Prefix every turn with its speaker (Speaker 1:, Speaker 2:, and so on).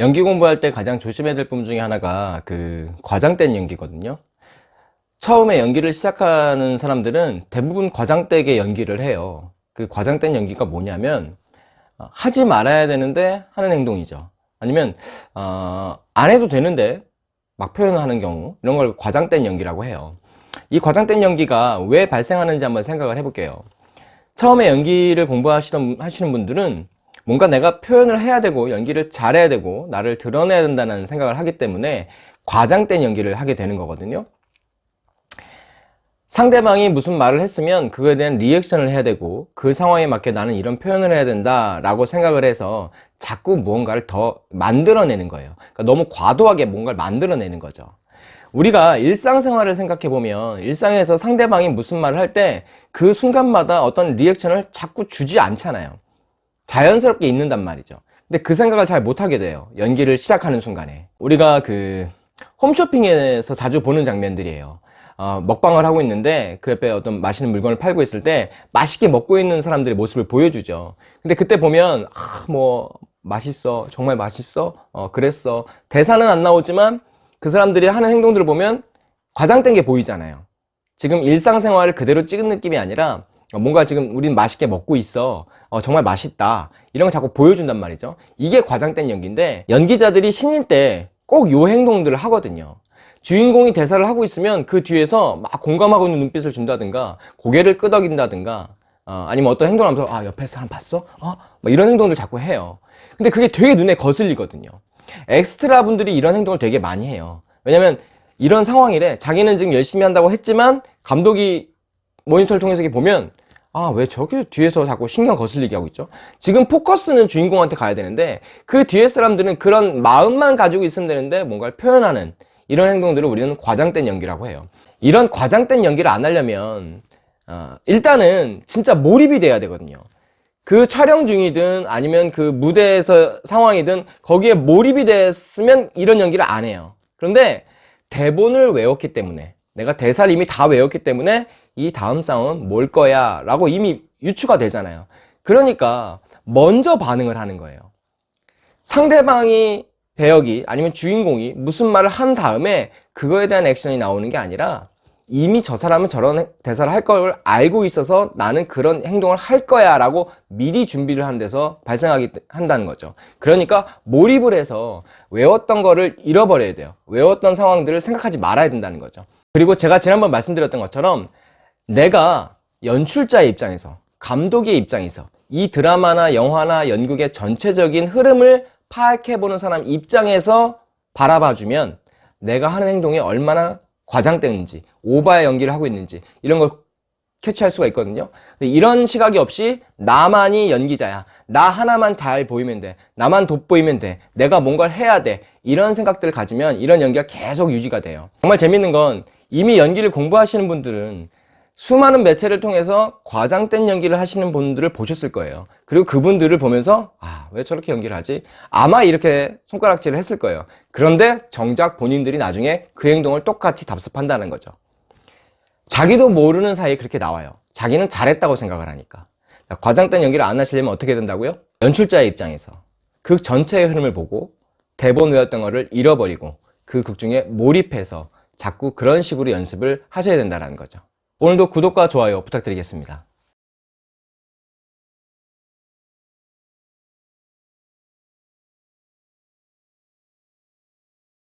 Speaker 1: 연기 공부할 때 가장 조심해야 될 부분 중에 하나가 그 과장된 연기거든요. 처음에 연기를 시작하는 사람들은 대부분 과장되게 연기를 해요. 그 과장된 연기가 뭐냐면 어, 하지 말아야 되는데 하는 행동이죠. 아니면 어, 안 해도 되는데 막 표현하는 경우 이런 걸 과장된 연기라고 해요. 이 과장된 연기가 왜 발생하는지 한번 생각을 해볼게요. 처음에 연기를 공부하시는 하시는 분들은 뭔가 내가 표현을 해야 되고 연기를 잘해야 되고 나를 드러내야 된다는 생각을 하기 때문에 과장된 연기를 하게 되는 거거든요. 상대방이 무슨 말을 했으면 그거에 대한 리액션을 해야 되고 그 상황에 맞게 나는 이런 표현을 해야 된다 라고 생각을 해서 자꾸 무언가를 더 만들어내는 거예요. 그러니까 너무 과도하게 뭔가를 만들어내는 거죠. 우리가 일상생활을 생각해 보면 일상에서 상대방이 무슨 말을 할 때 그 순간마다 어떤 리액션을 자꾸 주지 않잖아요 자연스럽게 있는단 말이죠. 근데 그 생각을 잘 못하게 돼요. 연기를 시작하는 순간에. 우리가 그 홈쇼핑에서 자주 보는 장면들이에요. 어, 먹방을 하고 있는데 그 옆에 어떤 맛있는 물건을 팔고 있을 때 맛있게 먹고 있는 사람들의 모습을 보여주죠. 근데 그때 보면 아, 뭐 맛있어. 정말 맛있어. 어, 그랬어. 대사는 안 나오지만 그 사람들이 하는 행동들을 보면 과장된 게 보이잖아요. 지금 일상생활을 그대로 찍은 느낌이 아니라 뭔가 지금 우린 맛있게 먹고 있어 어, 정말 맛있다. 이런 걸 자꾸 보여준단 말이죠. 이게 과장된 연기인데 연기자들이 신인 때 꼭 요 행동들을 하거든요. 주인공이 대사를 하고 있으면 그 뒤에서 막 공감하고 있는 눈빛을 준다든가 고개를 끄덕인다든가 어, 아니면 어떤 행동을 하면서 아 옆에 사람 봤어? 어? 뭐 이런 행동들 자꾸 해요. 근데 그게 되게 눈에 거슬리거든요. 엑스트라 분들이 이런 행동을 되게 많이 해요. 왜냐면 이런 상황이래 자기는 지금 열심히 한다고 했지만 감독이 모니터를 통해서 보면 아 왜 저기 뒤에서 자꾸 신경 거슬리게 하고 있죠? 지금 포커스는 주인공한테 가야 되는데 그 뒤에 사람들은 그런 마음만 가지고 있으면 되는데 뭔가를 표현하는 이런 행동들을 우리는 과장된 연기라고 해요. 이런 과장된 연기를 안 하려면 어, 일단은 진짜 몰입이 돼야 되거든요. 그 촬영 중이든 아니면 그 무대에서 상황이든 거기에 몰입이 됐으면 이런 연기를 안 해요. 그런데 대본을 외웠기 때문에 내가 대사를 이미 다 외웠기 때문에 이 다음 싸움은 뭘 거야? 라고 이미 유추가 되잖아요. 그러니까 먼저 반응을 하는 거예요. 상대방이 배역이 아니면 주인공이 무슨 말을 한 다음에 그거에 대한 액션이 나오는 게 아니라 이미 저 사람은 저런 대사를 할 걸 알고 있어서 나는 그런 행동을 할 거야 라고 미리 준비를 하는 데서 발생하게 한다는 거죠. 그러니까 몰입을 해서 외웠던 거를 잃어버려야 돼요. 외웠던 상황들을 생각하지 말아야 된다는 거죠. 그리고 제가 지난번 말씀드렸던 것처럼 내가 연출자의 입장에서 감독의 입장에서 이 드라마나 영화나 연극의 전체적인 흐름을 파악해보는 사람 입장에서 바라봐주면 내가 하는 행동이 얼마나 과장되는지 오바의 연기를 하고 있는지 이런 걸 캐치할 수가 있거든요. 이런 시각이 없이 나만이 연기자야. 나 하나만 잘 보이면 돼. 나만 돋보이면 돼. 내가 뭔가를 해야 돼. 이런 생각들을 가지면 이런 연기가 계속 유지가 돼요. 정말 재밌는 건 이미 연기를 공부하시는 분들은 수많은 매체를 통해서 과장된 연기를 하시는 분들을 보셨을 거예요. 그리고 그분들을 보면서 아 왜 저렇게 연기를 하지? 아마 이렇게 손가락질을 했을 거예요. 그런데 정작 본인들이 나중에 그 행동을 똑같이 답습한다는 거죠. 자기도 모르는 사이에 그렇게 나와요. 자기는 잘했다고 생각을 하니까. 과장된 연기를 안 하시려면 어떻게 된다고요? 연출자의 입장에서 극 전체의 흐름을 보고 대본 외웠던 거를 잃어버리고 그 극 중에 몰입해서 자꾸 그런 식으로 연습을 하셔야 된다는 거죠 오늘도 구독과 좋아요 부탁드리겠습니다.